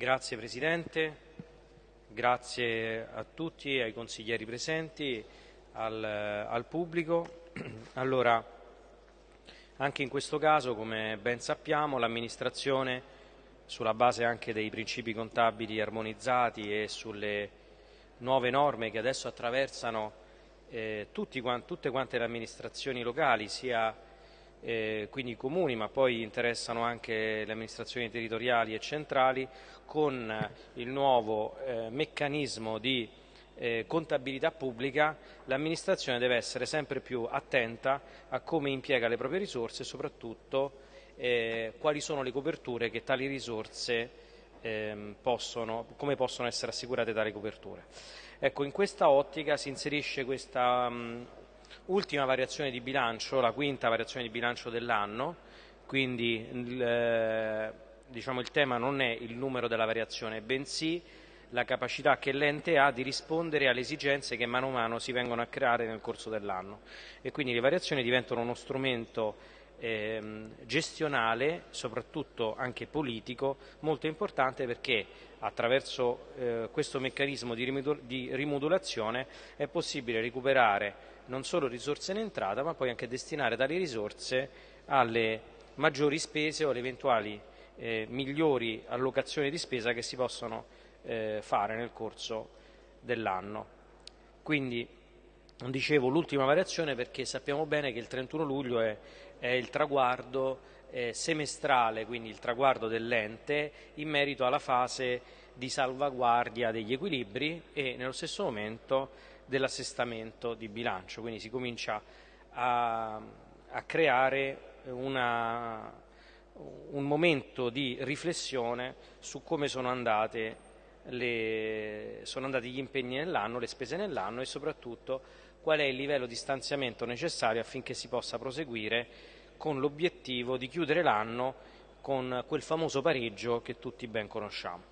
Grazie Presidente, grazie a tutti, ai consiglieri presenti, al, al pubblico. Allora, anche in questo caso, come ben sappiamo, l'amministrazione, sulla base anche dei principi contabili armonizzati e sulle nuove norme che adesso attraversano eh, tutti, tutte quante le amministrazioni locali, sia eh, quindi i comuni, ma poi interessano anche le amministrazioni territoriali e centrali, con eh, il nuovo eh, meccanismo di eh, contabilità pubblica l'amministrazione deve essere sempre più attenta a come impiega le proprie risorse e soprattutto eh, quali sono le coperture che tali risorse ehm, possono, come possono essere assicurate tali coperture. Ecco, in questa ottica si inserisce questa mh, ultima variazione di bilancio, la quinta variazione di bilancio dell'anno, quindi il, eh, diciamo, il tema non è il numero della variazione, bensì la capacità che l'ente ha di rispondere alle esigenze che mano a mano si vengono a creare nel corso dell'anno. E quindi le variazioni diventano uno strumento ehm, gestionale, soprattutto anche politico, molto importante perché attraverso eh, questo meccanismo di, di rimodulazione è possibile recuperare non solo risorse in entrata ma poi anche destinare tali risorse alle maggiori spese o alle eventuali eh, migliori allocazioni di spesa che si possono eh, fare nel corso dell'anno. Quindi dicevo l'ultima variazione perché sappiamo bene che il 31 luglio è, è il traguardo eh, semestrale, quindi il traguardo dell'ente in merito alla fase di salvaguardia degli equilibri e nello stesso momento dell'assestamento di bilancio, quindi si comincia a, a creare una, un momento di riflessione su come sono, le, sono andati gli impegni nell'anno, le spese nell'anno e soprattutto qual è il livello di stanziamento necessario affinché si possa proseguire con l'obiettivo di chiudere l'anno con quel famoso pareggio che tutti ben conosciamo.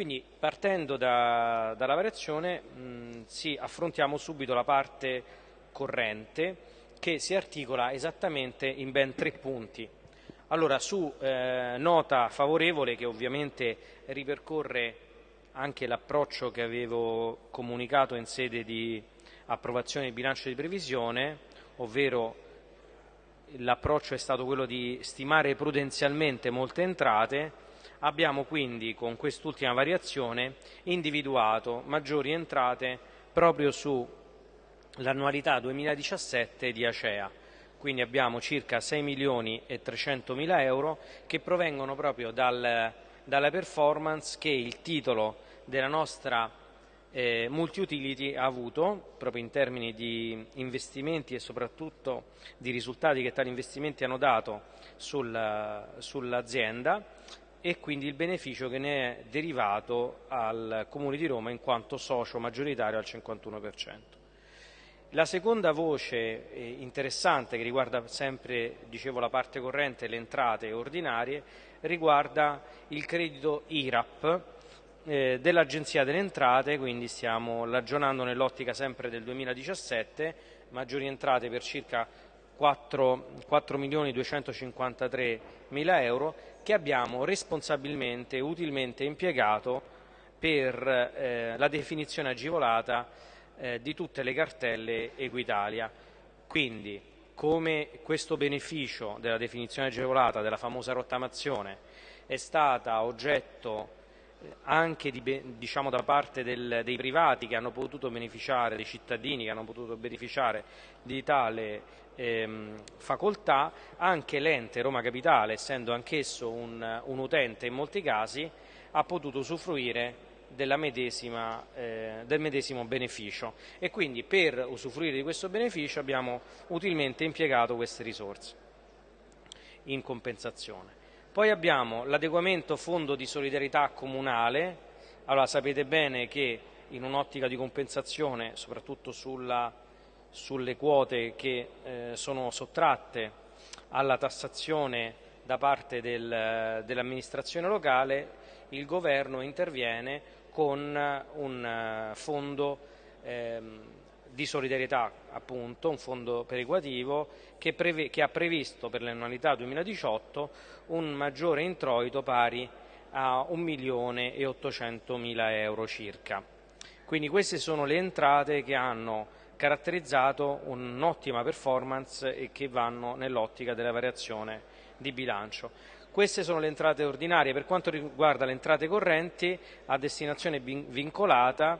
Quindi partendo da, dalla variazione mh, sì, affrontiamo subito la parte corrente che si articola esattamente in ben tre punti. Allora, su eh, nota favorevole che ovviamente ripercorre anche l'approccio che avevo comunicato in sede di approvazione del bilancio di previsione, ovvero l'approccio è stato quello di stimare prudenzialmente molte entrate Abbiamo quindi con quest'ultima variazione individuato maggiori entrate proprio sull'annualità 2017 di Acea. Quindi abbiamo circa 6 milioni e 300 mila euro che provengono proprio dal, dalla performance che il titolo della nostra eh, multi-utility ha avuto proprio in termini di investimenti e soprattutto di risultati che tali investimenti hanno dato sul, sull'azienda e quindi il beneficio che ne è derivato al Comune di Roma in quanto socio maggioritario al 51%. La seconda voce eh, interessante che riguarda sempre, dicevo, la parte corrente le entrate ordinarie riguarda il credito IRAP eh, dell'Agenzia delle Entrate, quindi stiamo ragionando nell'ottica sempre del 2017, maggiori entrate per circa 4, 4 milioni 253 mila euro che abbiamo responsabilmente e utilmente impiegato per eh, la definizione agevolata eh, di tutte le cartelle Equitalia. Quindi, come questo beneficio della definizione agevolata della famosa rottamazione è stata oggetto anche di, diciamo, da parte del, dei privati che hanno potuto beneficiare, dei cittadini che hanno potuto beneficiare di tale ehm, facoltà, anche l'ente Roma Capitale, essendo anch'esso un, un, utente in molti casi, ha potuto usufruire medesima, eh, del medesimo beneficio e quindi per usufruire di questo beneficio abbiamo utilmente impiegato queste risorse in compensazione. Poi abbiamo l'adeguamento fondo di solidarietà comunale, allora sapete bene che in un'ottica di compensazione, soprattutto sulla, sulle quote che eh, sono sottratte alla tassazione da parte del, dell'amministrazione locale, il governo interviene con un eh, fondo ehm, di solidarietà, appunto, un fondo perequativo che, che ha previsto per l'annualità 2018 un maggiore introito pari a 1 milione e 800 mila euro circa. Quindi queste sono le entrate che hanno caratterizzato un'ottima performance e che vanno nell'ottica della variazione di bilancio. Queste sono le entrate ordinarie. Per quanto riguarda le entrate correnti, a destinazione vincolata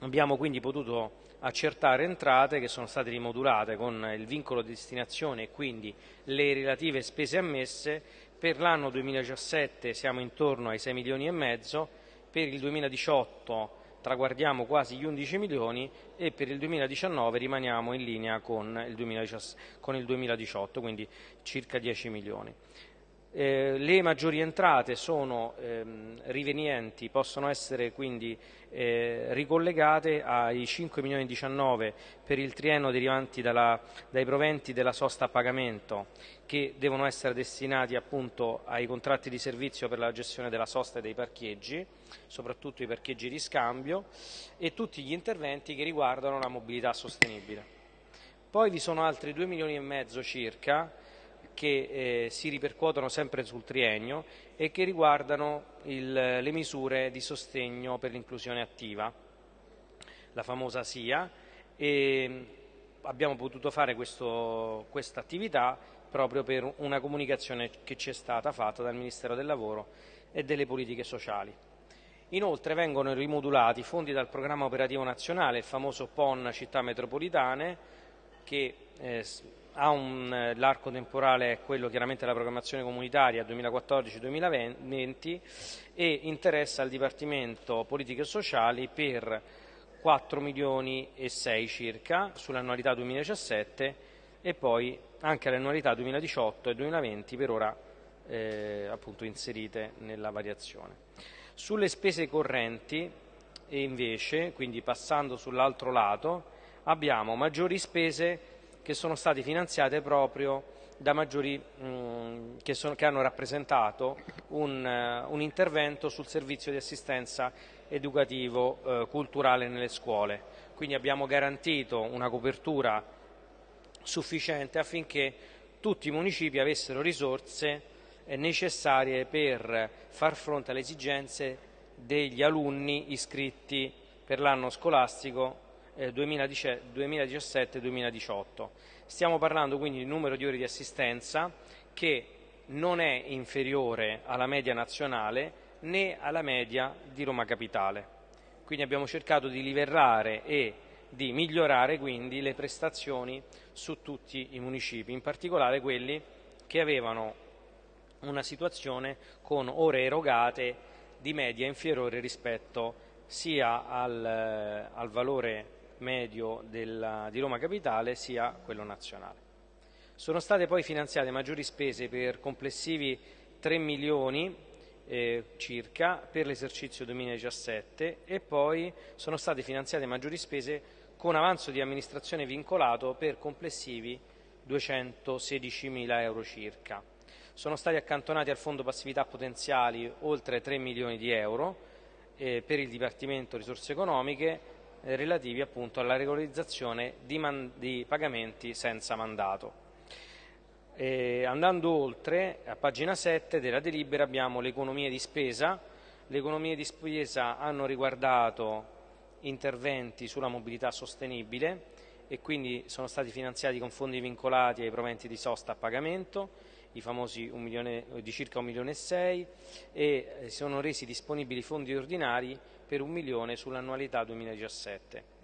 abbiamo quindi potuto accertare entrate che sono state rimodulate con il vincolo di destinazione e quindi le relative spese ammesse. Per l'anno 2017 siamo intorno ai 6 milioni e mezzo, per il 2018 traguardiamo quasi gli 11 milioni e per il 2019 rimaniamo in linea con il 2018, quindi circa 10 milioni. Eh, le maggiori entrate sono ehm, rivenienti, possono essere quindi eh, ricollegate ai 5 milioni e 19 per il triennio derivanti dalla, dai proventi della sosta a pagamento che devono essere destinati appunto ai contratti di servizio per la gestione della sosta e dei parcheggi, soprattutto i parcheggi di scambio e tutti gli interventi che riguardano la mobilità sostenibile. Poi vi sono altri 2 milioni e mezzo circa che eh, si ripercuotono sempre sul triennio e che riguardano il, le misure di sostegno per l'inclusione attiva, la famosa SIA, e abbiamo potuto fare questa attività proprio per una comunicazione che ci è stata fatta dal Ministero del Lavoro e delle Politiche Sociali. Inoltre vengono rimodulati fondi dal programma operativo nazionale, il famoso PON Città Metropolitane, che eh, un, eh, l'arco temporale è quello chiaramente della programmazione comunitaria 2014-2020 e interessa al Dipartimento Politiche Sociali per 4 milioni e 6 circa sull'annualità 2017 e poi anche all'annualità 2018 e 2020 per ora eh, appunto inserite nella variazione. Sulle spese correnti e invece, quindi passando sull'altro lato, abbiamo maggiori spese che sono state finanziate proprio da maggiori mh, che, sono, che, hanno rappresentato un, uh, un, intervento sul servizio di assistenza educativo uh, culturale nelle scuole. Quindi abbiamo garantito una copertura sufficiente affinché tutti i municipi avessero risorse eh, necessarie per far fronte alle esigenze degli alunni iscritti per l'anno scolastico 2017-2018. Eh, Stiamo parlando quindi di numero di ore di assistenza che non è inferiore alla media nazionale né alla media di Roma Capitale. Quindi abbiamo cercato di livellare e di migliorare quindi le prestazioni su tutti i municipi, in particolare quelli che avevano una situazione con ore erogate di media inferiore rispetto sia al, al valore medio della, di Roma Capitale sia quello nazionale. Sono state poi finanziate maggiori spese per complessivi 3 milioni eh, circa per l'esercizio 2017 e poi sono state finanziate maggiori spese con avanzo di amministrazione vincolato per complessivi 216 mila euro circa. Sono stati accantonati al fondo passività potenziali oltre 3 milioni di euro eh, per il Dipartimento Risorse Economiche relativi appunto alla regolarizzazione di, di pagamenti senza mandato. E andando oltre, a pagina 7 della delibera abbiamo le economie di spesa. Le economie di spesa hanno riguardato interventi sulla mobilità sostenibile e quindi sono stati finanziati con fondi vincolati ai proventi di sosta a pagamento, i famosi milione, di circa 1 milione e 6 e eh, sono resi disponibili fondi ordinari per un milione sull'annualità 2017.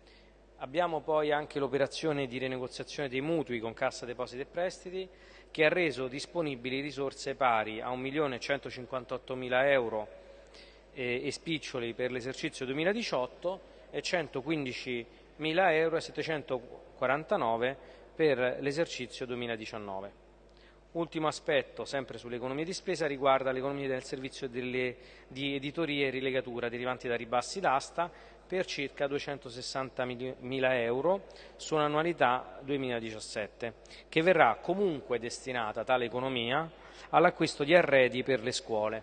Abbiamo poi anche l'operazione di rinegoziazione dei mutui con Cassa Depositi e Prestiti che ha reso disponibili risorse pari a 1.158.000 euro eh, e spiccioli per l'esercizio 2018 e 115.000 euro e 749 per l'esercizio 2019. Ultimo aspetto, sempre sull'economia di spesa, riguarda l'economia del servizio delle, di editoria e rilegatura derivanti da ribassi d'asta per circa 260.000 euro su un'annualità 2017, che verrà comunque destinata tale economia all'acquisto di arredi per le scuole.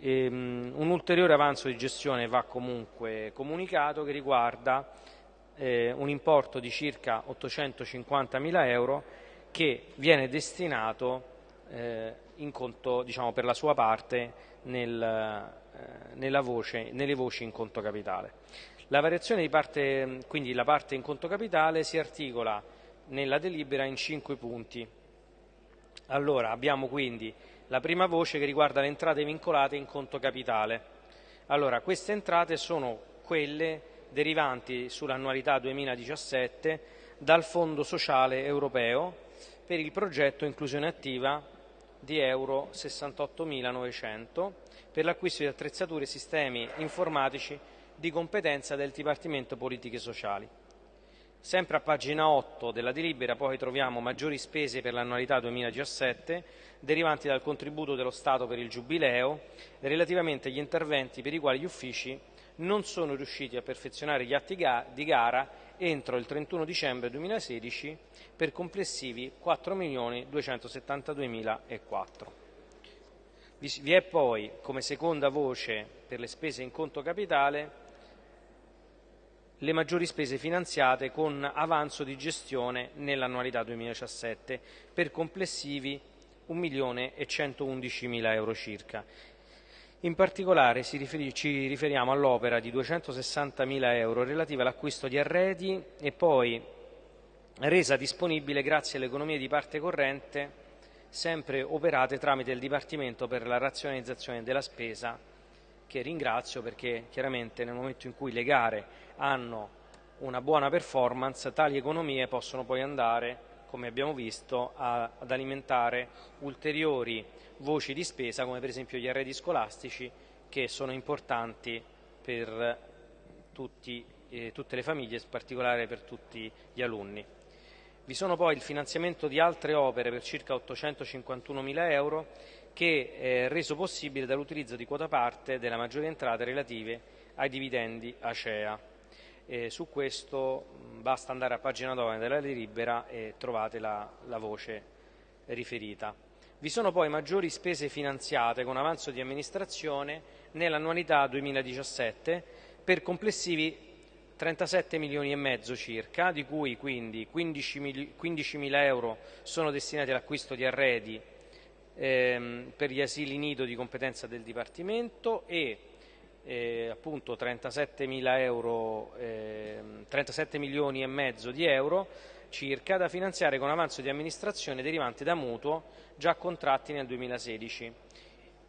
E, um, un ulteriore avanzo di gestione va comunque comunicato che riguarda eh, un importo di circa 850.000 euro che viene destinato eh, conto, diciamo, per la sua parte nel, eh, voce, nelle voci in conto capitale. La variazione di parte, quindi la parte in conto capitale, si articola nella delibera in cinque punti. Allora, abbiamo quindi la prima voce che riguarda le entrate vincolate in conto capitale. Allora, queste entrate sono quelle derivanti sull'annualità 2017 dal Fondo Sociale Europeo per il progetto Inclusione Attiva di euro 68.900 per l'acquisto di attrezzature e sistemi informatici di competenza del Dipartimento Politiche Sociali. Sempre a pagina 8 della delibera poi troviamo maggiori spese per l'annualità 2017 derivanti dal contributo dello Stato per il Giubileo relativamente agli interventi per i quali gli uffici non sono riusciti a perfezionare gli atti di gara entro il 31 dicembre 2016 per complessivi 4.272.004. Vi è poi, come seconda voce per le spese in conto capitale, le maggiori spese finanziate con avanzo di gestione nell'annualità 2017 per complessivi 1.111.000 euro circa. In particolare ci riferiamo all'opera di 260.000 euro relativa all'acquisto di arredi e poi resa disponibile grazie alle economie di parte corrente sempre operate tramite il Dipartimento per la razionalizzazione della spesa che ringrazio perché chiaramente nel momento in cui le gare hanno una buona performance, tali economie possono poi andare, come abbiamo visto, ad alimentare ulteriori voci di spesa come per esempio gli arredi scolastici che sono importanti per tutti, eh, tutte le famiglie, in particolare per tutti gli alunni. Vi sono poi il finanziamento di altre opere per circa 851 mila euro che è reso possibile dall'utilizzo di quota parte della maggiore entrate relative ai dividendi ACEA. E su questo basta andare a pagina 9 della delibera e trovate la, la voce riferita. Vi sono poi maggiori spese finanziate con avanzo di amministrazione nell'annualità 2017 per complessivi 37 milioni e mezzo circa, di cui quindi 15 mila euro sono destinati all'acquisto di arredi ehm, per gli asili nido di competenza del Dipartimento e eh, appunto 37, euro, eh, 37 milioni e mezzo di euro circa da finanziare con avanzo di amministrazione derivante da mutuo già contratti nel 2016.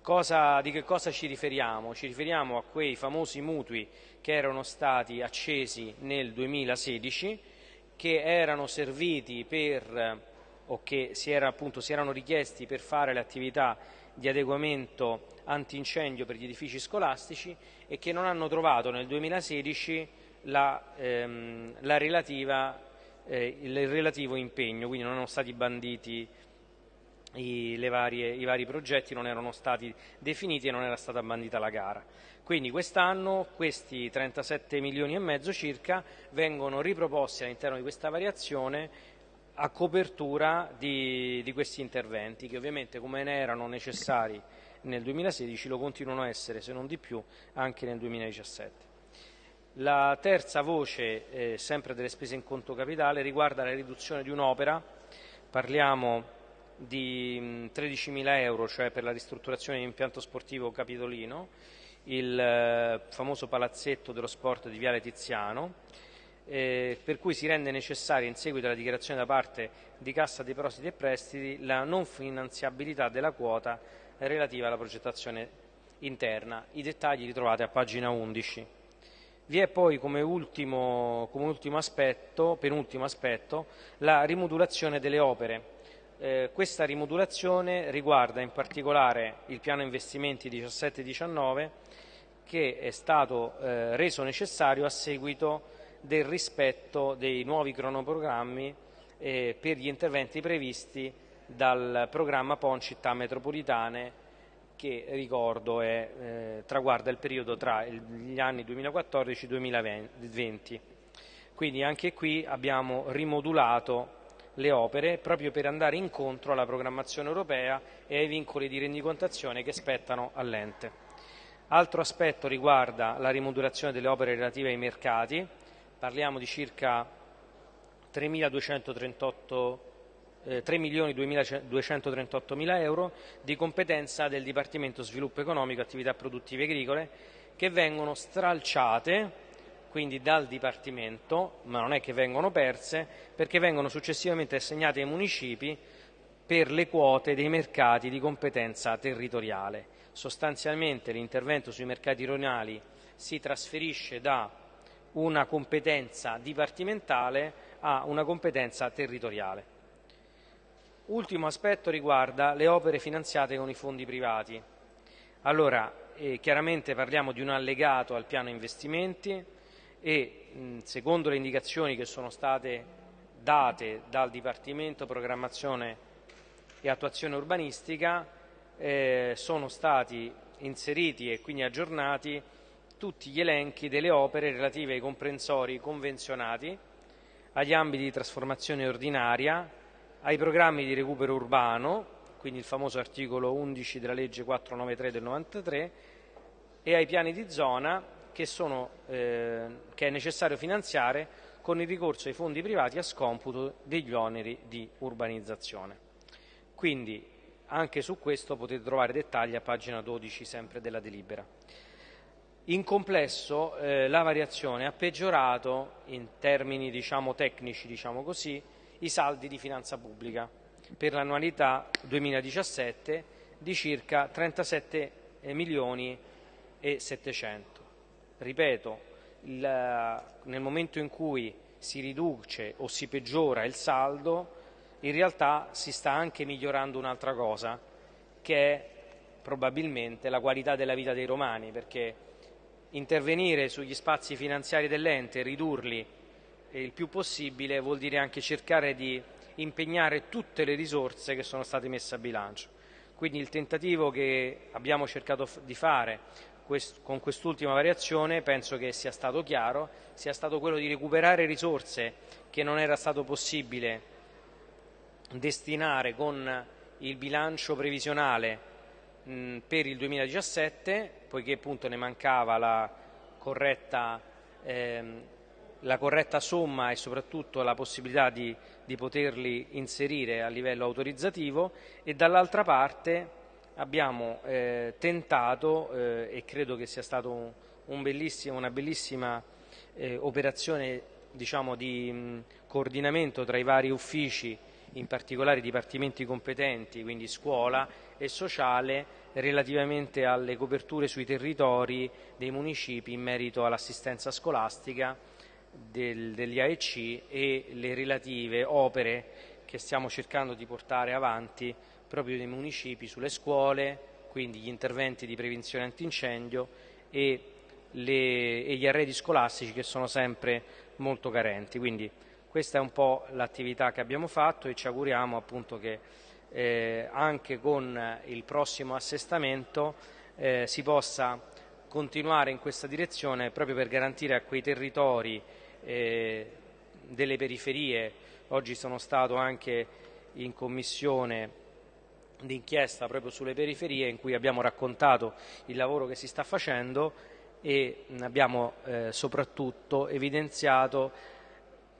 Cosa, di che cosa ci riferiamo? Ci riferiamo a quei famosi mutui che erano stati accesi nel 2016, che erano serviti per o che si, era, appunto, si erano richiesti per fare le attività di adeguamento antincendio per gli edifici scolastici e che non hanno trovato nel 2016 la, ehm, la relativa, eh, il relativo impegno, quindi non erano stati banditi i, varie, i, vari progetti, non erano stati definiti e non era stata bandita la gara. Quindi quest'anno questi 37 milioni e mezzo circa vengono riproposti all'interno di questa variazione a copertura di, di, questi interventi che ovviamente come ne erano necessari nel 2016 lo continuano a essere se non di più anche nel 2017. La terza voce, eh, sempre delle spese in conto capitale, riguarda la riduzione di un'opera, parliamo di 13.000 euro, cioè per la ristrutturazione di impianto sportivo capitolino, il eh, famoso palazzetto dello sport di Viale Tiziano, eh, per cui si rende necessaria in seguito alla dichiarazione da parte di Cassa Depositi e Prestiti la non finanziabilità della quota relativa alla progettazione interna. I dettagli li trovate a pagina 11. Vi è poi come ultimo, come ultimo aspetto, penultimo aspetto, la rimodulazione delle opere. Eh, questa rimodulazione riguarda in particolare il piano investimenti 17-19 che è stato eh, reso necessario a seguito del rispetto dei nuovi cronoprogrammi eh, per gli interventi previsti dal programma PON città metropolitane che ricordo è, eh, traguarda il periodo tra gli anni 2014 e 2020. Quindi anche qui abbiamo rimodulato le opere proprio per andare incontro alla programmazione europea e ai vincoli di rendicontazione che spettano all'ente. Altro aspetto riguarda la rimodulazione delle opere relative ai mercati, parliamo di circa 3.238 eh, 3.238.000 euro di competenza del Dipartimento Sviluppo Economico e Attività Produttive Agricole che vengono stralciate quindi dal Dipartimento, ma non è che vengono perse, perché vengono successivamente assegnate ai municipi per le quote dei mercati di competenza territoriale. Sostanzialmente l'intervento sui mercati rionali si trasferisce da una competenza dipartimentale a una competenza territoriale. Ultimo aspetto riguarda le opere finanziate con i fondi privati. Allora, eh, chiaramente parliamo di un allegato al piano investimenti e mh, secondo le indicazioni che sono state date dal Dipartimento Programmazione e Attuazione Urbanistica eh, sono stati inseriti e quindi aggiornati tutti gli elenchi delle opere relative ai comprensori convenzionati, agli ambiti di trasformazione ordinaria, ai programmi di recupero urbano, quindi il famoso articolo 11 della legge 493 del 93, e ai piani di zona che, sono, eh, che è necessario finanziare con il ricorso ai fondi privati a scomputo degli oneri di urbanizzazione. Quindi anche su questo potete trovare dettagli a pagina 12 sempre della delibera. In complesso eh, la variazione ha peggiorato in termini diciamo, tecnici diciamo così, i saldi di finanza pubblica per l'annualità 2017 di circa 37 milioni e 700. Ripeto, nel momento in cui si riduce o si peggiora il saldo, in realtà si sta anche migliorando un'altra cosa, che è probabilmente la qualità della vita dei romani, perché intervenire sugli spazi finanziari dell'ente e ridurli il più possibile vuol dire anche cercare di impegnare tutte le risorse che sono state messe a bilancio. Quindi il tentativo che abbiamo cercato di fare con quest'ultima variazione penso che sia stato chiaro, sia stato quello di recuperare risorse che non era stato possibile destinare con il bilancio previsionale per il 2017, poiché appunto ne mancava la corretta, ehm, la corretta somma e soprattutto la possibilità di, di poterli inserire a livello autorizzativo e dall'altra parte abbiamo eh, tentato eh, e credo che sia stata un, un una bellissima eh, operazione diciamo, di mh, coordinamento tra i vari uffici in particolare i dipartimenti competenti, quindi scuola e sociale, relativamente alle coperture sui territori dei municipi in merito all'assistenza scolastica del, degli AEC e le relative opere che stiamo cercando di portare avanti proprio nei municipi sulle scuole, quindi gli interventi di prevenzione antincendio e, le, e gli arredi scolastici che sono sempre molto carenti. Quindi, questa è un po' l'attività che abbiamo fatto e ci auguriamo appunto che eh, anche con il prossimo assestamento eh, si possa continuare in questa direzione proprio per garantire a quei territori eh, delle periferie. Oggi sono stato anche in commissione d'inchiesta proprio sulle periferie in cui abbiamo raccontato il lavoro che si sta facendo e abbiamo eh, soprattutto evidenziato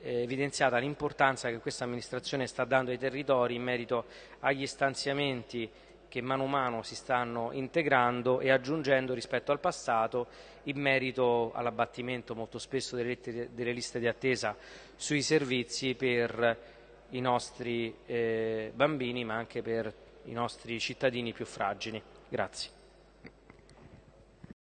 eh, evidenziata l'importanza che questa amministrazione sta dando ai territori in merito agli stanziamenti che mano a mano si stanno integrando e aggiungendo rispetto al passato in merito all'abbattimento molto spesso delle, delle, liste di attesa sui servizi per i nostri eh, bambini ma anche per i nostri cittadini più fragili. Grazie.